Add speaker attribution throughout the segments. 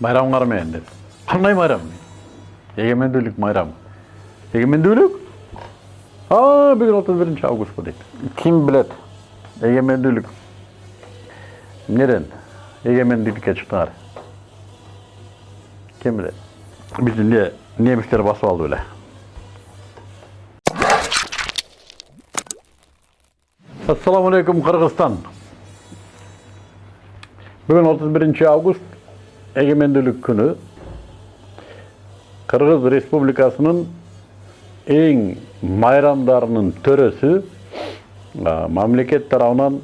Speaker 1: майрамыңар менен деп кандай майрам эгемендүүлүк майрамы эгемендүүлүк а бүгүн отуз биринчи август го дейт ким билет эгемендүүлүк эмнеден эгемендүүлүккө чыктыңар ким билет бизди эмне немистер басып алды беле ассаламу алейкум кыргызстан бүгүн отуз биринчи август эгемендүүлүк күнү кыргыз республикасынын эң майрамдарынын төрөсү а, мамлекет тарабынан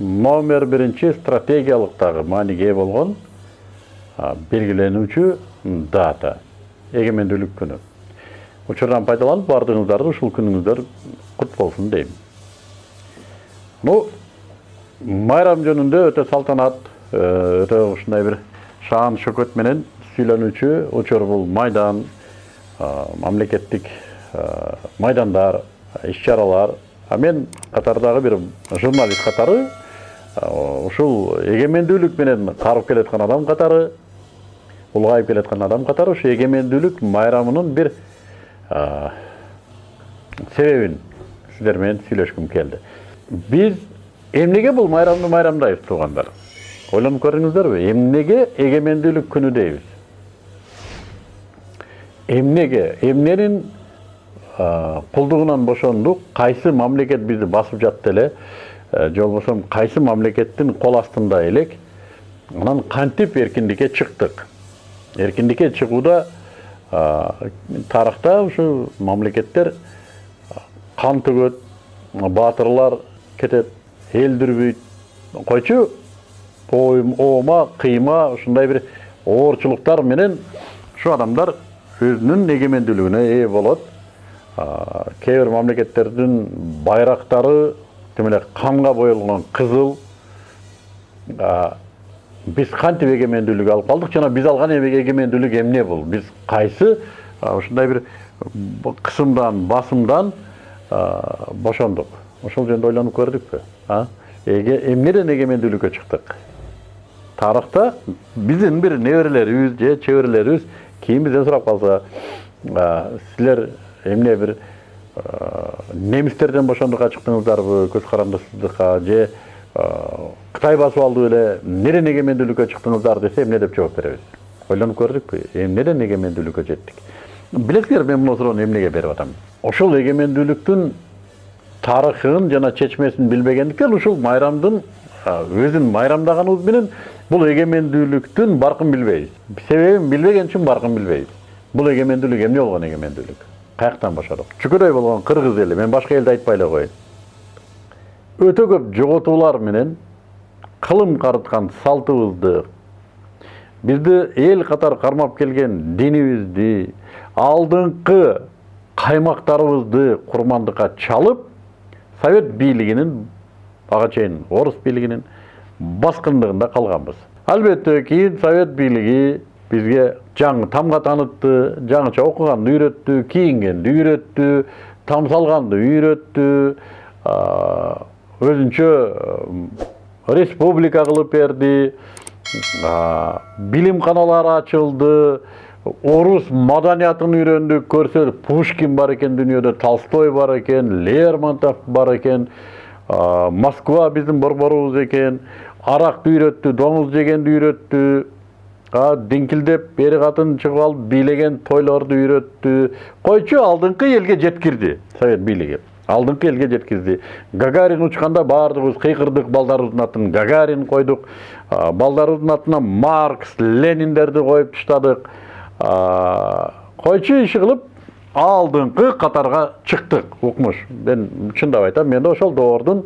Speaker 1: номер биринчи стратегиялык дагы мааниге а, белгиленүүчү дата эгемендүүлүк күнү учурдан пайдаланып баардыгыңыздарды ушул күнүңүздөр кут болсун дейм ну майрам жөнүндө өтө салтанат өтө ушундай бир шаан шөкөт менен сүйлөнүүчү учур бул майдан мамлекеттик майдандар иш чаралар а мен катардагы бир журналист катары ушул эгемендүүлүк менен карып келаткан адам катары улгайып келаткан адам катары ушу эгемендүүлүк майрамынын бир себебин сиздер менен сүйлөшкүм келди биз эмнеге бул майрамды майрамдайбыз туугандар ойлонуп көрдүңүздөрбү эмнеге эгемендүүлүк күнү дейбиз эмнеге эмненин кулдугунан бошондук кайсы мамлекет бизди басып жатты эле же болбосо кайсы мамлекеттин кол астында элек анан кантип эркиндикке чыктык эркиндикке чыгууда тарыхта ушу мамлекеттер кан төгөт баатырлар кетет эл дүрбүйт койчу оома кыйма ушундай бир оорчулуктар менен ушу адамдар өзүнүн эгемендүүлүгүнө ээ болот кээ бир мамлекеттердин байрактары тим эле канга боелгон кызыл биз кантип эгемендүүлүк алып калдык жана биз алган эгемендүүлүк эмне бул биз кайсы ушундай бир кысымдан басымдан бошондук ошол жөнүндө ойлонуп көрдүкпү эмнеден эгемендүүлүккө чыктык тарыхта биздин бир неберелерибиз же чеберелерибиз кийин бизден сурап калса силер эмне бир немистерден бошондукка чыктыңыздарбы көз карандысыздыкка же кытай басып алды беле эмнеден эгемендүүлүккө чыктыңыздар десе эмне деп жооп беребиз ойлонуп көрдүкпү эмнеден эгемендүүлүккө жеттик билесиңерби мен мына суроону эмнеге берип атам ошол эгемендүүлүктүн тарыхын жана чечмесин билбегендиктен ушул майрамдын өзүн майрамдаганыбыз менен бул эгемендүүлүктүн баркын билбейбиз себебин билбеген үчүн баркын билбейбиз бул эгемендүүлүк эмне болгон эгемендүүлүк каяктан баштадык чүкөдөй болгон кыргыз эли мен башка элди айтпай эле коеюн көп жоготуулар менен кылым карыткан салтыбызды бизди эл катары кармап келген динибизди алдыңкы каймактарыбызды курмандыкка чалып совет бийлигинин ага чейин орус баскындыгында калганбыз албетте кийин совет бийлиги бизге жаңы тамга таанытты жаңыча окуганды үйрөттү кийингенди үйрөттү там салганды үйрөттү өзүнчө республика кылып берди билимканалар ачылды орус маданиятын үйрөндүк көрсө пушкин бар экен дүйнөдө толстой бар экен лермонтов бар экен москва биздин борборубуз экен аракты үйрөттү доңуз жегенди үйрөттү диңкилдеп бери катын чыгып алып бийлеген тойлорду үйрөттү койчу алдыңкы элге жеткирди совет бийлиги алдыңкы элге жеткизди гагарин учканда баардыгыбыз кыйкырдык балдарыбыздын атын гагарин койдук балдарыбыздын атына маркс лениндерди коюп таштадык койчу иши кылып алдыңкы катарга чыктык укмуш мен чындап айтам мен ошол доордун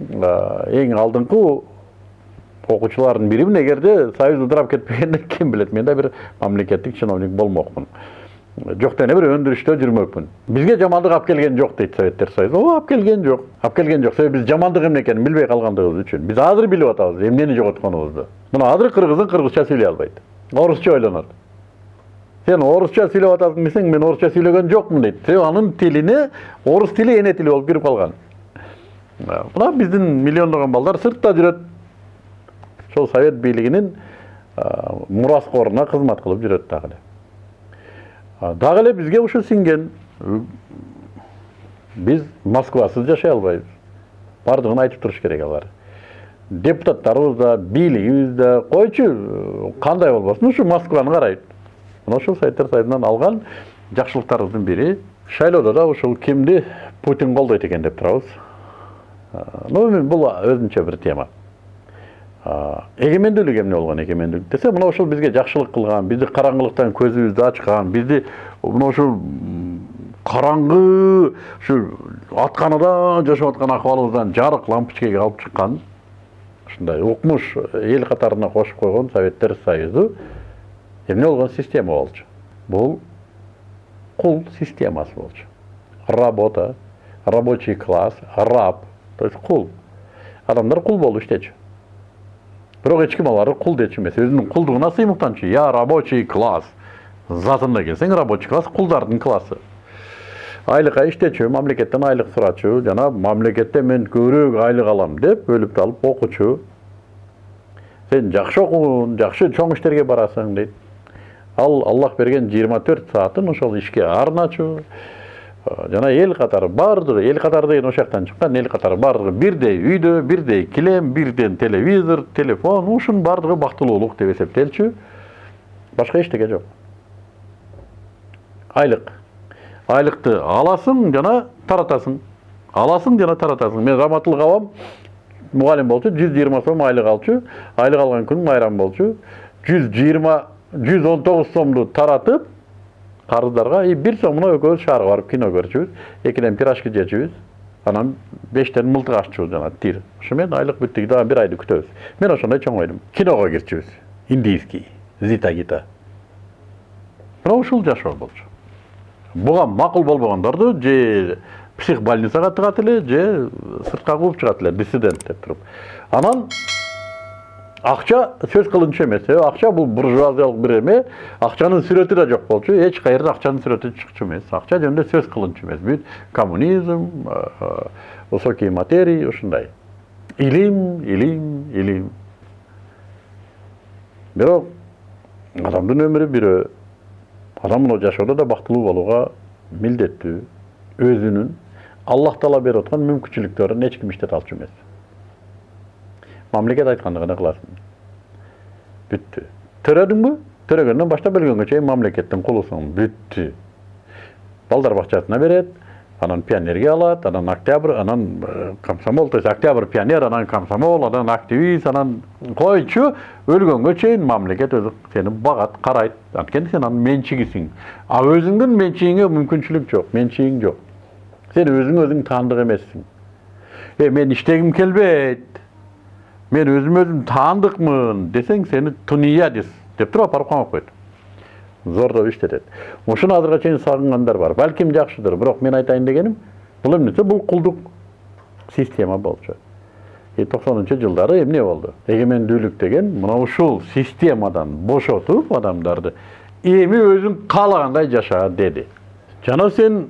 Speaker 1: эң окуучулардын биримин эгерде союз ыдырап кетпегенде ким билет мен да бир мамлекеттик чиновник болмокмун. Жок дене бир өндүрүштө жүрмөкмүн бизге жамандык алып келген жок дейт советтер союзу ооба алып келген жок алып келген жок себеби биз жамандык эмне экенин билбей калгандыгыбыз үчүн биз азыр билип атабыз эмнени жоготконубузду мына азыр кыргыздын кыргызча сүйлөй албайт орусча ойлонот сен орусча сүйлөп атасың десең мен орусча сүйлөгөн жокмун дейт себеби анын тилине орус тили эне тили болуп кирип калган мына биздин миллиондогон балдар сыртта жүрөт ошол совет бийлигинин мураскоруна кызмат кылып жүрөт дагы эле дагы эле бизге ушу сиңген биз москвасыз жашай албайбыз баардыгын айтып туруш керек алар. Депутаттарыбыз да бийлигибиз да койчу кандай болбосун ушу москваны карайт мына ушул советтер союзунан алган жакшылыктарыбыздын бири шайлоодо да ушул кимди путин колдойт экен деп турабыз ну бул өзүнчө бир тема. Эгемендүүлүк эмне болгон эгемендүүлүк? Десе мына ушул бизге жакшылык кылган бизди караңгылыктан көзүбүздү ачкан бизди мына ушул караңгы ушу атканада жашап аткан акыбалыбыздан жарык лампочкеге алып чыккан ушундай укмуш эл катарына кошуп койгон советтер союзу эмне болгон система болчу? Бул кул системасы болчу. Работа рабочий класс раб то есть кул. Адамдар кул болуп иштечү эч ким аларды кул дечү эмес өзүнүн кулдугуна сыймыктанчу я рабочий класс затында келсең рабочий класс кулдардын классы. Айлыкка иштечү мамлекеттен айлык сурачу жана мамлекеттен мен көбүрөөк айлык алам деп өлүп алып окучу сен жакшы окугун жакшы чоң иштерге барасың дейт ал аллах берген жыйырма төрт саатын ошол ишке арначу жана эл катары баардыгы эл катары деген ошол жактан чыккан эл катары баардыгы бирдей үйдө бирдей килем бирден телевизор телефон ушунун баардыгы бактылуулук деп эсептелчү. Башка эчтеке жок. Айлык. Айлыкты аласың жана таратасың. Аласың жана таратасың. Мен раматылык абам мугалим болчу жүз жыйырма сом айлык алчу. Айлык алган күнү майрам болчу. Жүз жыйырма жүз он тогуз сомду таратып карыздарга и бир сомуна экөөбүз шаарга барып кино көрчүбүз экиден пирожки жечүбүз анан бештен мылтык аччубуз жана тир ошо менен айлык бүттү дагы бир айды күтөбүз мен ошондой чоңойдум киного кирчүбүз индийский зита гита мына ушул жашоо болчу буга макул болбогондорду же психбольницага тыгат эле же сыртка кууп чыгат эле диссидент деп туруп анан акча сөз кылынчу эмес себеби акча бул буржуазиялык бир эме акчанын сүрөтү да жок болчу. Эч кайерде акчанын сүрөтү чыкчу эмес акча жөнүндө сөз кылынчу эмес бүт коммунизм высокие материи ушундай илим илим илим. Бирок адамдын өмүрү бирөө адам мына жашоодо да бактылуу болууга милдеттүү өзүнүн аллах таала берип аткан мүмкүнчүлүктөрүн эч ким иштете алчу эмес. Мамлекет айткандыгын кыласың бүттү төрөдүңбү төрөгөндөн баштап өлгөнгө чейин мамлекеттин кулусуң бүттү балдар бакчасына берет анан пионерге алат анан октябрь анан комсомол то есть октябрь пионер анан комсомол анан активист анан койчу өлгөнгө чейин мамлекет өзү сени багат карайт анткени сен анын менчигисиң а өзүңдүн менчигиңе мүмкүнчүлүк жок менчигиң жок сен өзүң өзүң таандык эмессиң э мен иштегим келбейт мен өзім өзім таандыкмын десең сени туния деп туруп алып барып камап коет зордоп иштетет ушуну азыркыга чейин сагынгандар бар балким жакшыдыр бирок мен айтайын дегеним бул эмнесе бул кулдук система болчу и токсонунчу жылдары эмне болду эгемендүүлүк деген мына ушул системадан бошотуп адамдарды эми өзүң каалагандай жаша деди жана сен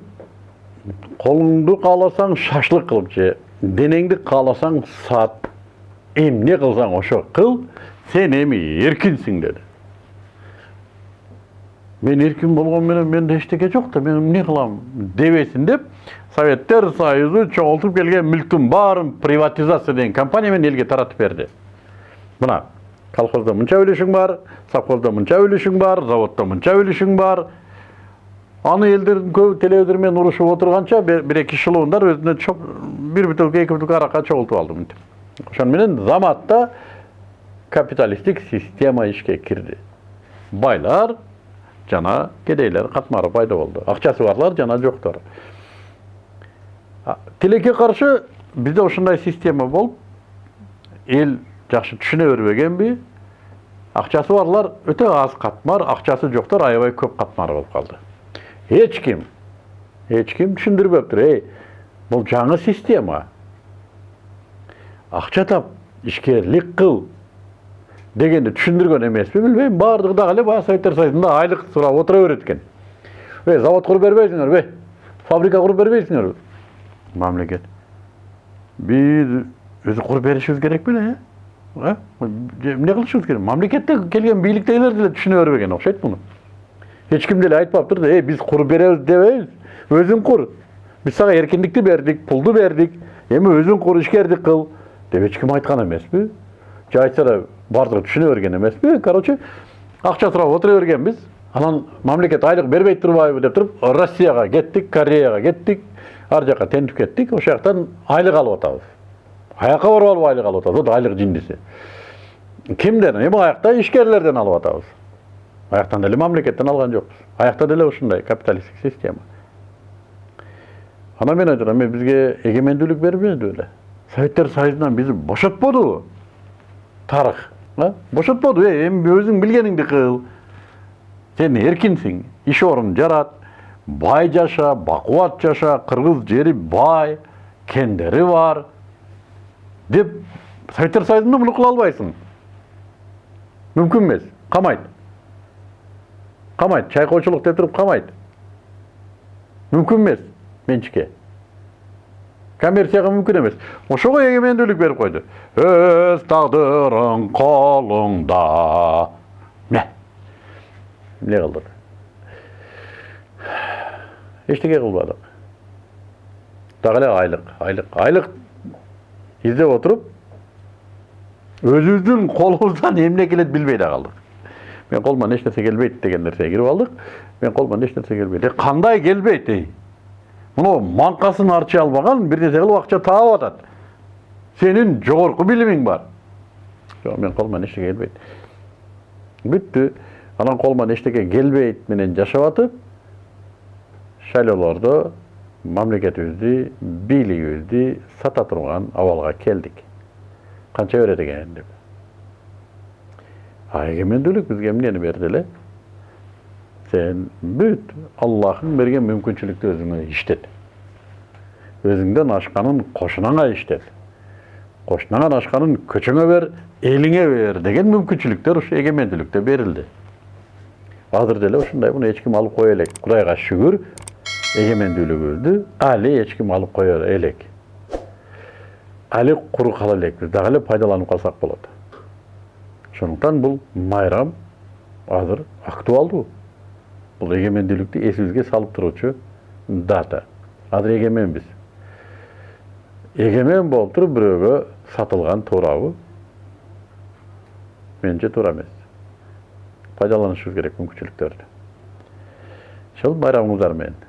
Speaker 1: колуңду кааласаң шашлык кылып же денеңди кааласаң сат эмне кылсаң ошо кыл сен эми эркинсиң деди мен эркин болгону менен менде эчтеке жок да мен эмне кылам дебесин деп советтер союзу чоңолтуп келген мүлктүн баарын приватизация деген компания менен элге таратып берди мына колхоздо мынча үлүшүң бар совхоздо мынча үлүшүң бар заводдо мынча үлүшүң бар аны элдердин көбү телевизор менен урушуп отурганча бир эки шылуундар өзүнө бир бутылка эки бутылка аракка чогултуп алды мынтип ошону заматта капиталисттик система ишке кирди байлар жана кедейлер катмары пайда болду акчасы барлар жана жоктор тилекке каршы бизде ушундай система болуп эл жакшы түшүнө бербегенби акчасы барлар өтө аз катмар акчасы жоктор аябай көп катмар болуп калды эч ким эч ким түшүндүрбөптүр эй бул жаңы система акча тап ишкерлик кыл дегенди түшүндүргөн эмеспи билбейм баардыгы дагы эле баягы советтер союзунда айлык сурап отура берет экен эй завод куруп бербейсиңерби фабрика куруп бербейсиңерби мамлекет биз өзү куруп беришибиз керек беле Э? эмне кылышыбыз керек? Мамлекетте келген бийликтегилер деле түшүнө бербеген окшойт муну эч ким деле айтпаптыр да эй биз кур беребиз дебейбиз өзүң кур биз сага эркиндикти бердик пулду бердик эми өзүң кур ишкердик кыл деп эч ким айткан эмеспи же айтса да баардыгы түшүнө берген эмеспи короче акча сурап отура бергенбиз анан мамлекет айлык бербей турбайбы деп туруп россияга кеттик кореяга кеттик ар жака тентип кеттик ошол жактан айлык алып атабыз аяққа барып алып айлық алып атабыз айлық жиндиси кимден эми аякта ишкерлерден алып атабыз аяктан деле мамлекеттен алган жокпуз аякта деле ушундай капиталисттик система анан мен айтып атам эми бизге эгемендүүлүк бербеди беле советтер союзунан бизди бошотподубу тарых бошотподу эй эми өзүң билгениңди кыл сен эркинсиң иш орун жарат бай жаша бакубат жаша кыргыз жери бай кендери бар деп советтер союзунда муну кыла албайсың мүмкүн эмес камайт камайт чайкоочулук деп туруп камайт мүмкүн эмес менчикке коммерцияга мүмкүн эмес ошого эгемендүүлүк берип койду өз тагдырың колуңда міне эмне кылдык эчтеке кылбадык дагы эле айлык айлык айлык издеп отуруп өзүбүздүн колубуздан эмне келет билбей да калдык мен колуман эч нерсе келбейт деген нерсеге кирип алдык мен эч нерсе келбейт кандай келбейт эй мына маңкасын арчый албаган бир нерсе кылып акча таап атат сенин жогорку билимиң бар. Жок мен колуман эчтеке келбейт бүттү анан колуман эчтеке келбейт менен жашап атып шайлоолордо мамлекетибизди бийлигибизди сата турган абалга келдик канча берет экен деп. А эгемендүүлүк бизге эмнени берди эле сен бүт аллахың берген мүмкүнчүлүктү өзүңө иштет өзүңдөн ашканын кошунаңа иштет кошунаңан ашканын көчөңө бер элиңе бер деген мүмкүнчүлүктөр ушу эгемендүүлүктө берилди азыр деле ушундай муну эч ким алып кое элек кудайга шүгүр эгемендүүлүгүбүздү али эч ким алып кое элек али куру кала элекпиз дагы эле пайдаланып калсак болот ошондуктан бул майрам азыр актуалдуу бул эгемендүүлүктү эсибизге салып туруучу дата азыр эгеменбиз эгемен болуп туруп бирөөгө сатылган туурабы менимче туура эмес пайдаланышыбыз керек мүмкүнчүлүктөрдү ошол майрамыңыздар менен